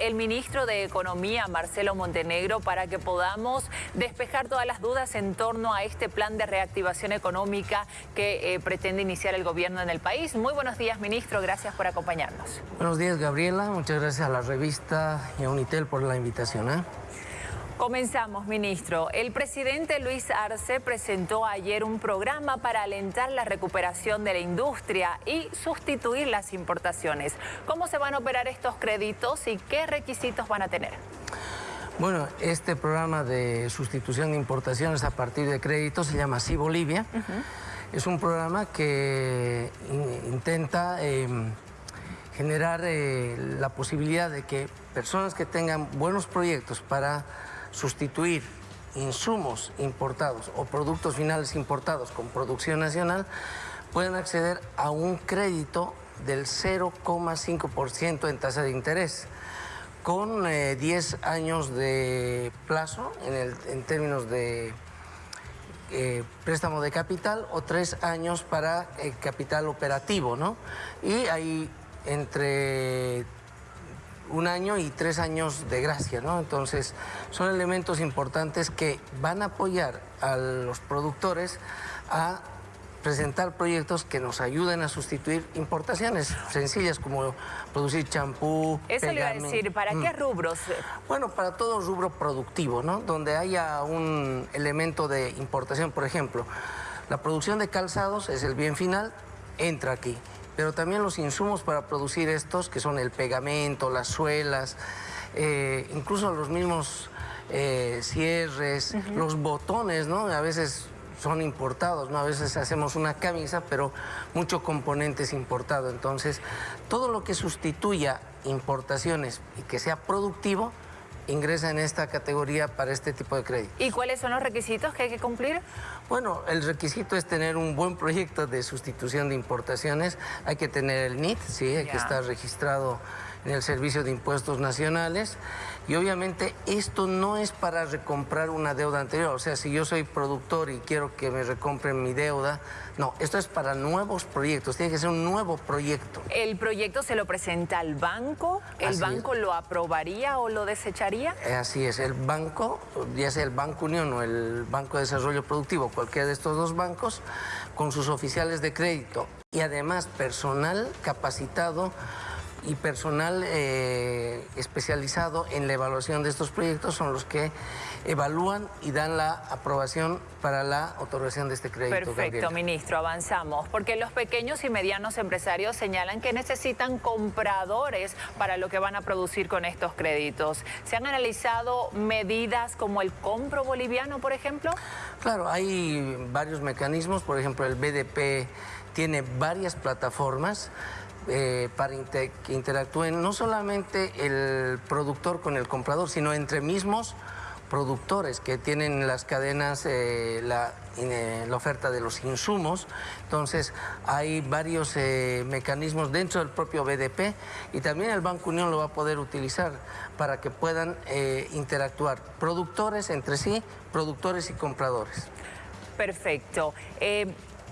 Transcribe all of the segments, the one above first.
el ministro de Economía, Marcelo Montenegro, para que podamos despejar todas las dudas en torno a este plan de reactivación económica que eh, pretende iniciar el gobierno en el país. Muy buenos días, ministro. Gracias por acompañarnos. Buenos días, Gabriela. Muchas gracias a la revista y a Unitel por la invitación. ¿eh? Comenzamos, ministro. El presidente Luis Arce presentó ayer un programa para alentar la recuperación de la industria y sustituir las importaciones. ¿Cómo se van a operar estos créditos y qué requisitos van a tener? Bueno, este programa de sustitución de importaciones a partir de créditos se llama Sí Bolivia. Es un programa que intenta em, generar eh, la posibilidad de que personas que tengan buenos proyectos para sustituir insumos importados o productos finales importados con producción nacional, pueden acceder a un crédito del 0,5% en tasa de interés, con 10 eh, años de plazo en, términos de eh, préstamo de capital o 3 años para el capital operativo, ¿no? Y hay entre un año y tres años de gracia, ¿no? Entonces, son elementos importantes que van a apoyar a los productores a presentar proyectos que nos ayuden a sustituir importaciones sencillas como producir champú, Eso le iba a decir, ¿para qué mm. rubros? Bueno, para todo rubro productivo, ¿no? Donde haya un elemento de importación, por ejemplo, la producción de calzados es el bien final, entra aquí pero también los insumos para producir estos, que son el pegamento, las suelas, eh, incluso los mismos eh, cierres, los botones, ¿no? A veces son importados, ¿no? A veces hacemos una camisa, pero mucho componente es importado. Entonces, todo lo que sustituya importaciones y que sea productivo, ingresa en esta categoría para este tipo de crédito. ¿Y cuáles son los requisitos que hay que cumplir? Bueno, el requisito es tener un buen proyecto de sustitución de importaciones. Hay que tener el NIT, sí, hay que estar registrado en el Servicio de Impuestos Nacionales. Y obviamente esto no es para recomprar una deuda anterior. O sea, si yo soy productor y quiero que me recompren mi deuda, no, esto es para nuevos proyectos. Tiene que ser un nuevo proyecto. ¿El proyecto se lo presenta al banco? ¿El banco lo aprobaría o lo desecharía? Eh, así es, el banco, ya sea el Banco Unión o el Banco de Desarrollo Productivo, cualquiera de estos dos bancos, con sus oficiales de crédito y además personal capacitado y personal eh, especializado en la evaluación de estos proyectos son los que evalúan y dan la aprobación para la otorgación de este crédito. Perfecto, ministro, avanzamos, porque los pequeños y medianos empresarios señalan que necesitan compradores para lo que van a producir con estos créditos. ¿Se han analizado medidas como el compro boliviano, por ejemplo? Claro, hay varios mecanismos, por ejemplo, el BDP tiene varias plataformas eh, para que interactúen no solamente el productor con el comprador, sino entre mismos productores que tienen las cadenas, eh, eh, la, oferta de los insumos. Entonces, hay varios mecanismos dentro del propio BDP y también el Banco Unión lo va a poder utilizar para que puedan interactuar productores entre sí, productores y compradores. Perfecto.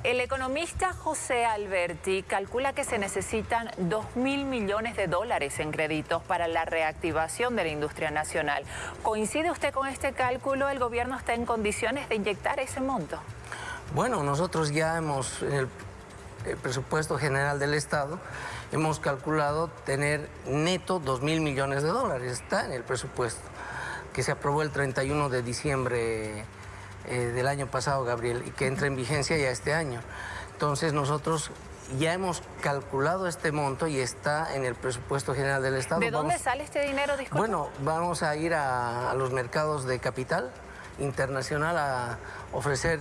El economista José Alberti calcula que se necesitan 2 mil millones de dólares en créditos para la reactivación de la industria nacional. ¿Coincide usted con este cálculo? ¿El gobierno está en condiciones de inyectar ese monto? Bueno, nosotros ya hemos, en el, presupuesto general del Estado, hemos calculado tener neto 2 mil millones de dólares. Está en el presupuesto que se aprobó el 31 de diciembre eh, del año pasado, Gabriel, y que entra en vigencia ya este año. Entonces nosotros ya hemos calculado este monto y está en el presupuesto general del Estado. ¿De dónde sale este dinero, disculpe? Bueno, vamos a ir a, los mercados de capital internacional a ofrecer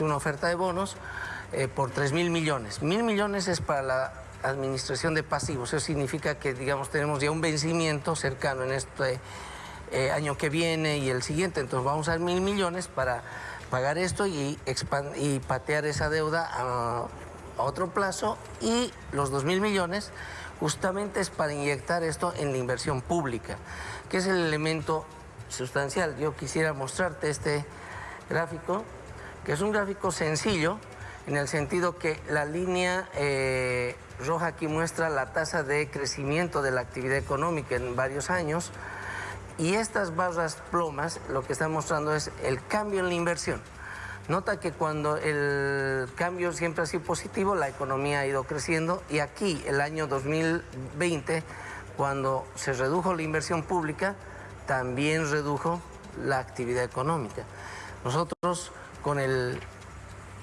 una oferta de bonos eh, por 3 mil millones. Mil millones es para la administración de pasivos. Eso significa que, digamos, tenemos ya un vencimiento cercano en este eh, año que viene y el siguiente. Entonces vamos a dar mil millones para pagar esto y, y patear esa deuda a, otro plazo y los dos mil millones justamente es para inyectar esto en la inversión pública, que es el elemento sustancial. Yo quisiera mostrarte este gráfico, que es un gráfico sencillo, en el sentido que la línea eh, roja aquí muestra la tasa de crecimiento de la actividad económica en varios años y estas barras plomas lo que están mostrando es el cambio en la inversión. Nota que cuando el cambio siempre ha sido positivo, la economía ha ido creciendo y aquí el año 2020, cuando se redujo la inversión pública, también redujo la actividad económica. Nosotros con el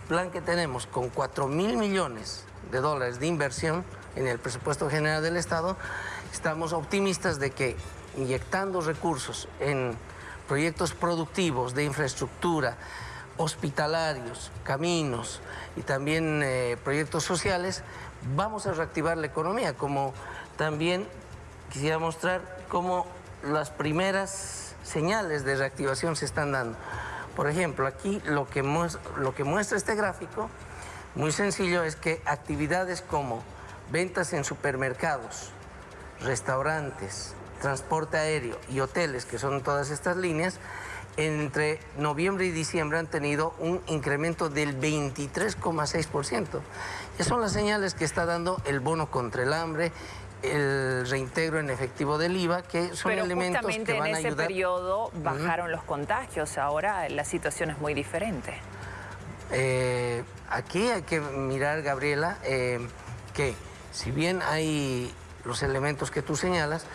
plan que tenemos, con 4 mil millones de dólares de inversión en el presupuesto general del Estado, estamos optimistas de que inyectando recursos en proyectos productivos de infraestructura, hospitalarios, caminos y también eh, proyectos sociales, vamos a reactivar la economía, como también quisiera mostrar cómo las primeras señales de reactivación se están dando. Por ejemplo, aquí lo que, muestra, lo que muestra este gráfico, muy sencillo, es que actividades como ventas en supermercados, restaurantes, transporte aéreo y hoteles, que son todas estas líneas, entre noviembre y diciembre han tenido un incremento del 23,6%. Esas son las señales que está dando el bono contra el hambre, el reintegro en efectivo del IVA, que son elementos que van a ayudar. en ese periodo bajaron los contagios, ahora la situación es muy diferente. Eh, aquí hay que mirar, Gabriela, eh, que si bien hay los elementos que tú señalas,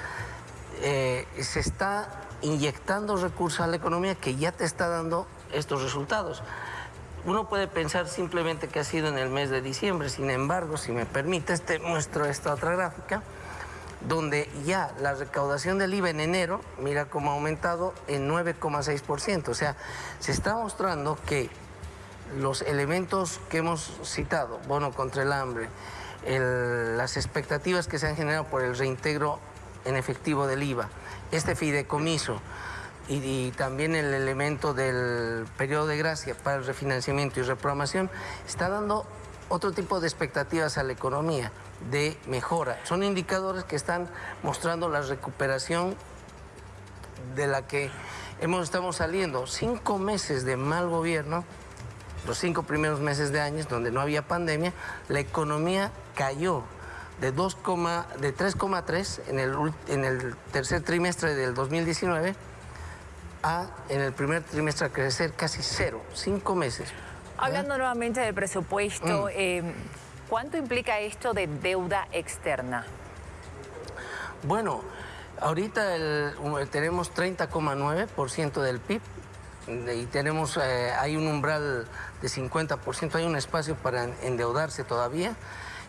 eh, se está inyectando recursos a la economía que ya te está dando estos resultados. Uno puede pensar simplemente que ha sido en el mes de diciembre, sin embargo, si me permites, te muestro esta otra gráfica, donde ya la recaudación del IVA en enero, mira cómo ha aumentado en 9,6%. O sea, se está mostrando que los elementos que hemos citado, bono contra el hambre, las expectativas que se han generado por el reintegro en efectivo del IVA, este fideicomiso y, también el elemento del periodo de gracia para el refinanciamiento y reprogramación, está dando otro tipo de expectativas a la economía de mejora. Son indicadores que están mostrando la recuperación de la que hemos, estamos saliendo. Cinco meses de mal gobierno, los cinco primeros meses de años donde no había pandemia, la economía cayó de, de 3,3 en el, en el tercer trimestre del 2019 a en el primer trimestre a crecer casi cero, cinco meses. Hablando nuevamente del presupuesto, mm. eh, ¿cuánto implica esto de deuda externa? Bueno, ahorita tenemos 30,9% del PIB y tenemos, eh, hay un umbral de 50%, hay un espacio para endeudarse todavía.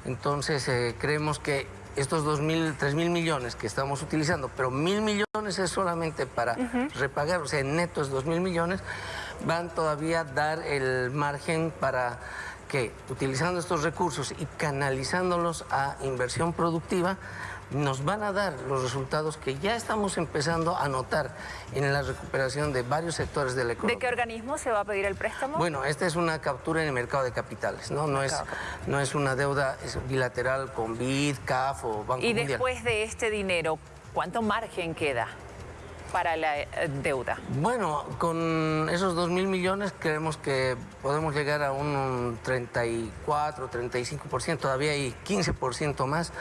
Entonces eh, creemos que estos 2.000, 3.000 millones que estamos utilizando, pero mil millones es solamente para repagar, o sea, en neto es 2.000 millones, van todavía a dar el margen para que utilizando estos recursos y canalizándolos a inversión productiva, nos van a dar los resultados que ya estamos empezando a notar en la recuperación de varios sectores de la economía. ¿De qué organismo se va a pedir el préstamo? Bueno, esta es una captura en el mercado de capitales, ¿no? No, es, no es una deuda bilateral con BID, CAF o Banco Mundial. Y después de este dinero, ¿cuánto margen queda? Para la eh, deuda? Bueno, con esos 2 mil millones creemos que podemos llegar a un 34, 35%, todavía hay 15% más,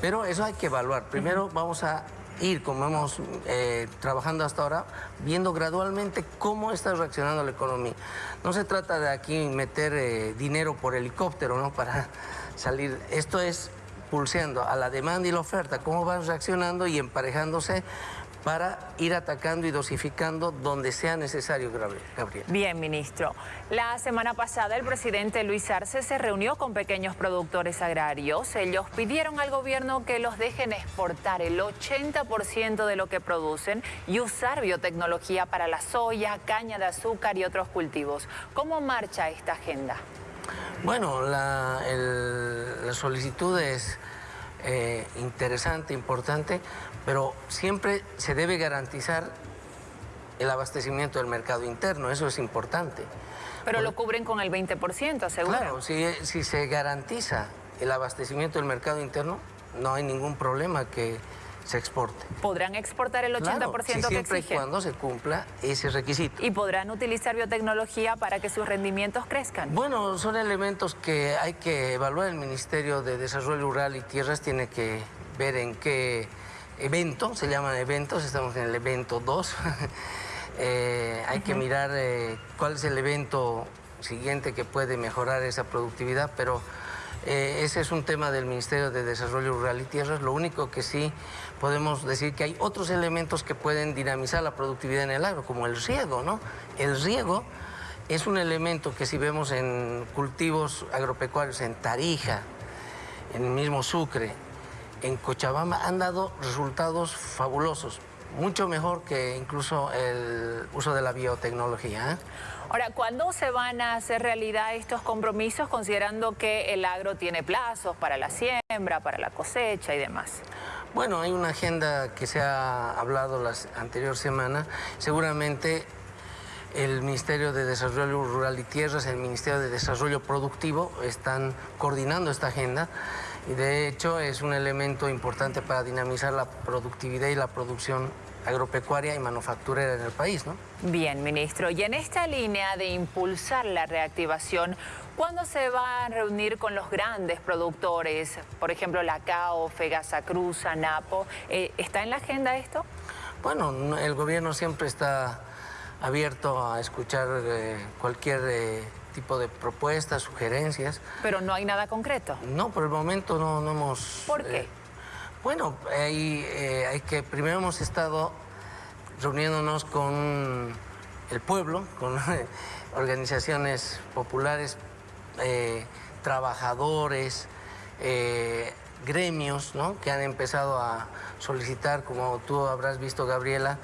pero eso hay que evaluar. Primero vamos a ir, como hemos eh, trabajando hasta ahora, viendo gradualmente cómo está reaccionando la economía. No se trata de aquí meter eh, dinero por helicóptero, ¿no? Para salir. Esto es pulseando a la demanda y la oferta, cómo van reaccionando y emparejándose para ir atacando y dosificando donde sea necesario, Gabriel. Bien, ministro. La semana pasada el presidente Luis Arce se reunió con pequeños productores agrarios. Ellos pidieron al gobierno que los dejen exportar el 80% de lo que producen y usar biotecnología para la soya, caña de azúcar y otros cultivos. ¿Cómo marcha esta agenda? Bueno, la, solicitud es eh, interesante, importante, pero siempre se debe garantizar el abastecimiento del mercado interno, eso es importante. Pero lo cubren con el 20%, seguro. Claro, si, si se garantiza el abastecimiento del mercado interno, no hay ningún problema que se exporte. ¿Podrán exportar el 80% claro, que siempre exigen? y cuando se cumpla ese requisito. ¿Y podrán utilizar biotecnología para que sus rendimientos crezcan? Bueno, son elementos que hay que evaluar. El Ministerio de Desarrollo Rural y Tierras tiene que ver en qué evento, se llaman eventos, estamos en el evento 2. Eh, hay que mirar eh, cuál es el evento siguiente que puede mejorar esa productividad, pero eh, ese es un tema del Ministerio de Desarrollo Rural y Tierras. Lo único que sí podemos decir que hay otros elementos que pueden dinamizar la productividad en el agro, como el riego, ¿no? El riego es un elemento que si vemos en cultivos agropecuarios, en Tarija, en el mismo Sucre, en Cochabamba, han dado resultados fabulosos mucho mejor que incluso el uso de la biotecnología. ¿eh? Ahora, ¿cuándo se van a hacer realidad estos compromisos considerando que el agro tiene plazos para la siembra, para la cosecha y demás? Bueno, hay una agenda que se ha hablado la anterior semana. Seguramente el Ministerio de Desarrollo Rural y Tierras, el Ministerio de Desarrollo Productivo están coordinando esta agenda y de hecho es un elemento importante para dinamizar la productividad y la producción agropecuaria y manufacturera en el país. ¿no? Bien, ministro. Y en esta línea de impulsar la reactivación, ¿cuándo se va a reunir con los grandes productores? Por ejemplo, la CAO, Fegasa Cruz, ANAPO. Eh, ¿Está en la agenda esto? Bueno, el gobierno siempre está abierto a escuchar eh, cualquier eh, tipo de propuestas, sugerencias. Pero no hay nada concreto. No, por el momento no, no hemos... ¿Por qué? Bueno, hay, eh, hay que, primero hemos estado reuniéndonos con el pueblo, con organizaciones populares, eh, trabajadores, eh, gremios, ¿no? que han empezado a solicitar, como tú habrás visto, Gabriela,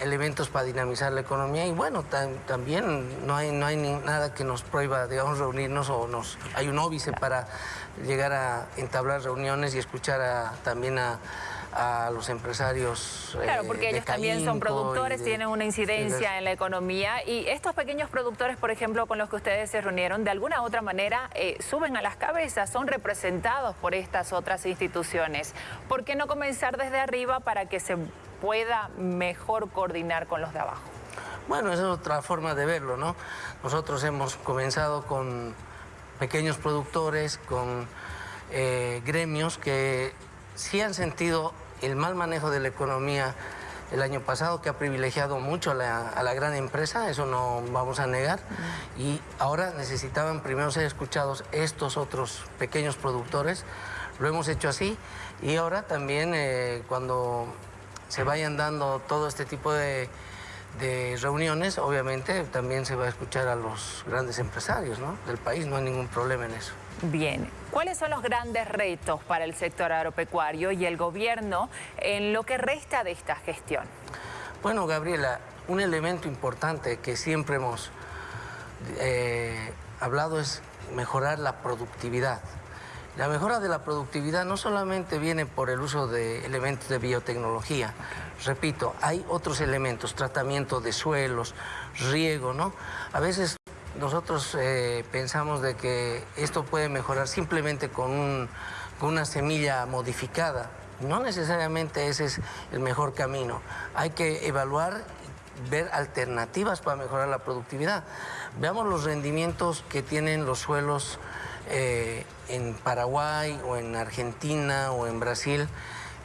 elementos para dinamizar la economía y bueno, también no hay, no hay nada que nos prohíba, digamos, reunirnos o nos hay un óbice para llegar a entablar reuniones y escuchar también a, los empresarios. Claro, porque ellos también son productores, tienen una incidencia en la economía y estos pequeños productores, por ejemplo, con los que ustedes se reunieron, de alguna u otra manera eh, suben a las cabezas, son representados por estas otras instituciones. ¿Por qué no comenzar desde arriba para que se pueda mejor coordinar con los de abajo? Bueno, esa es otra forma de verlo, ¿no? Nosotros hemos comenzado con pequeños productores, con eh, gremios que sí han sentido el mal manejo de la economía el año pasado, que ha privilegiado mucho a la, gran empresa, eso no vamos a negar, y ahora necesitaban primero ser escuchados estos otros pequeños productores, lo hemos hecho así, y ahora también eh, cuando se vayan dando todo este tipo de, reuniones, obviamente también se va a escuchar a los grandes empresarios del país, no hay ningún problema en eso. Bien, ¿cuáles son los grandes retos para el sector agropecuario y el gobierno en lo que resta de esta gestión? Bueno, Gabriela, un elemento importante que siempre hemos eh, hablado es mejorar la productividad. La mejora de la productividad no solamente viene por el uso de elementos de biotecnología, repito, hay otros elementos, tratamiento de suelos, riego, ¿no? A veces nosotros eh, pensamos de que esto puede mejorar simplemente con, con una semilla modificada. No necesariamente ese es el mejor camino. Hay que evaluar ver alternativas para mejorar la productividad. Veamos los rendimientos que tienen los suelos eh, en Paraguay o en Argentina o en Brasil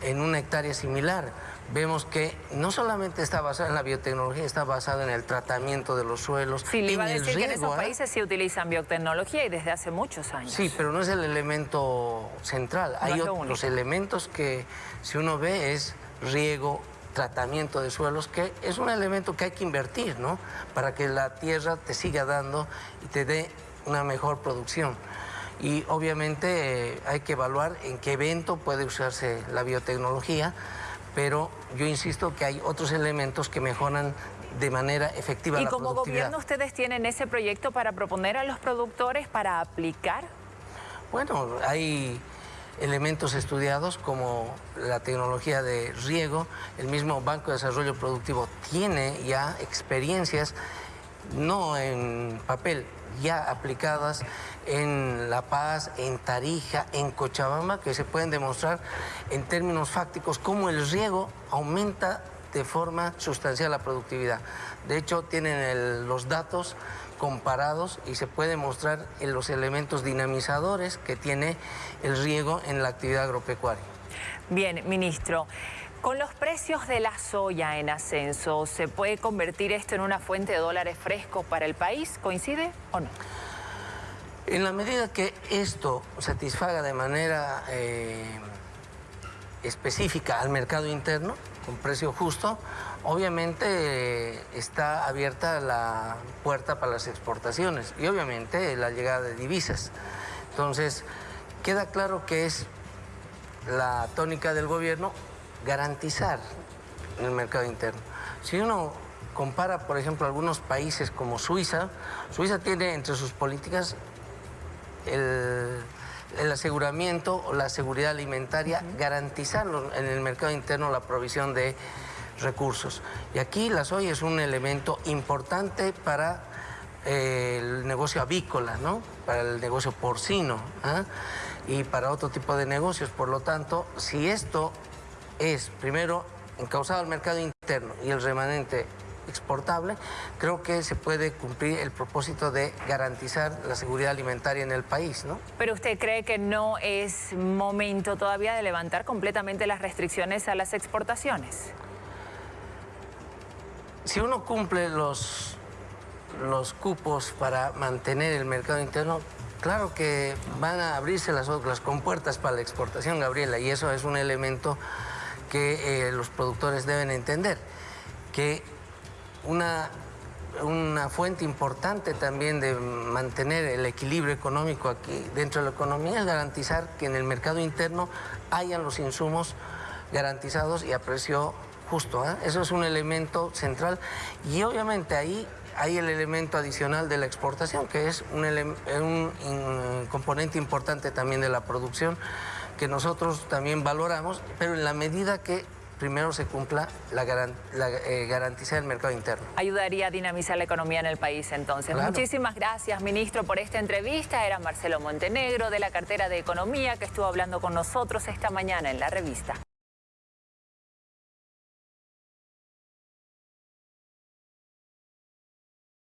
en una hectárea similar. Vemos que no solamente está basada en la biotecnología, está basada en el tratamiento de los suelos. Sí, le iba a decir que en esos ¿eh? países sí utilizan biotecnología y desde hace muchos años. Sí, pero no es el elemento central. Hay otros elementos que, si uno ve, es riego, tratamiento de suelos, que es un elemento que hay que invertir, ¿no? Para que la tierra te siga dando y te dé una mejor producción y obviamente eh, hay que evaluar en qué evento puede usarse la biotecnología, pero yo insisto que hay otros elementos que mejoran de manera efectiva la productividad. ¿Y como gobierno ustedes tienen ese proyecto para proponer a los productores para aplicar? Bueno, hay elementos estudiados como la tecnología de riego, el mismo Banco de Desarrollo Productivo tiene ya experiencias no en papel, ya aplicadas en La Paz, en Tarija, en Cochabamba, que se pueden demostrar en términos fácticos cómo el riego aumenta de forma sustancial la productividad. De hecho, tienen los datos comparados y se puede mostrar en los elementos dinamizadores que tiene el riego en la actividad agropecuaria. Bien, ministro. Con los precios de la soya en ascenso, ¿se puede convertir esto en una fuente de dólares frescos para el país? ¿Coincide o no? En la medida que esto satisfaga de manera eh, específica al mercado interno, con precio justo, obviamente eh, está abierta la puerta para las exportaciones y obviamente la llegada de divisas. Entonces, queda claro que es la tónica del gobierno garantizar el mercado interno. Si uno compara, por ejemplo, algunos países como Suiza, Suiza tiene entre sus políticas el, aseguramiento o la seguridad alimentaria, garantizar en el mercado interno la provisión de recursos. Y aquí la soya es un elemento importante para eh, el negocio avícola, ¿no? para el negocio porcino ¿ah? y para otro tipo de negocios. Por lo tanto, si esto es primero encauzado al mercado interno y el remanente exportable, creo que se puede cumplir el propósito de garantizar la seguridad alimentaria en el país. ¿no? Pero usted cree que no es momento todavía de levantar completamente las restricciones a las exportaciones. Si uno cumple los, los cupos para mantener el mercado interno, claro que van a abrirse las, las compuertas para la exportación, Gabriela, y eso es un elemento que eh, los productores deben entender, que una, una fuente importante también de mantener el equilibrio económico aquí dentro de la economía es garantizar que en el mercado interno hayan los insumos garantizados y a precio justo. ¿eh? Eso es un elemento central y obviamente ahí hay el elemento adicional de la exportación, que es un, un componente importante también de la producción que nosotros también valoramos, pero en la medida que primero se cumpla la, eh, garantía del mercado interno. Ayudaría a dinamizar la economía en el país entonces. Muchísimas gracias, ministro, por esta entrevista. Era Marcelo Montenegro de la cartera de Economía que estuvo hablando con nosotros esta mañana en la revista.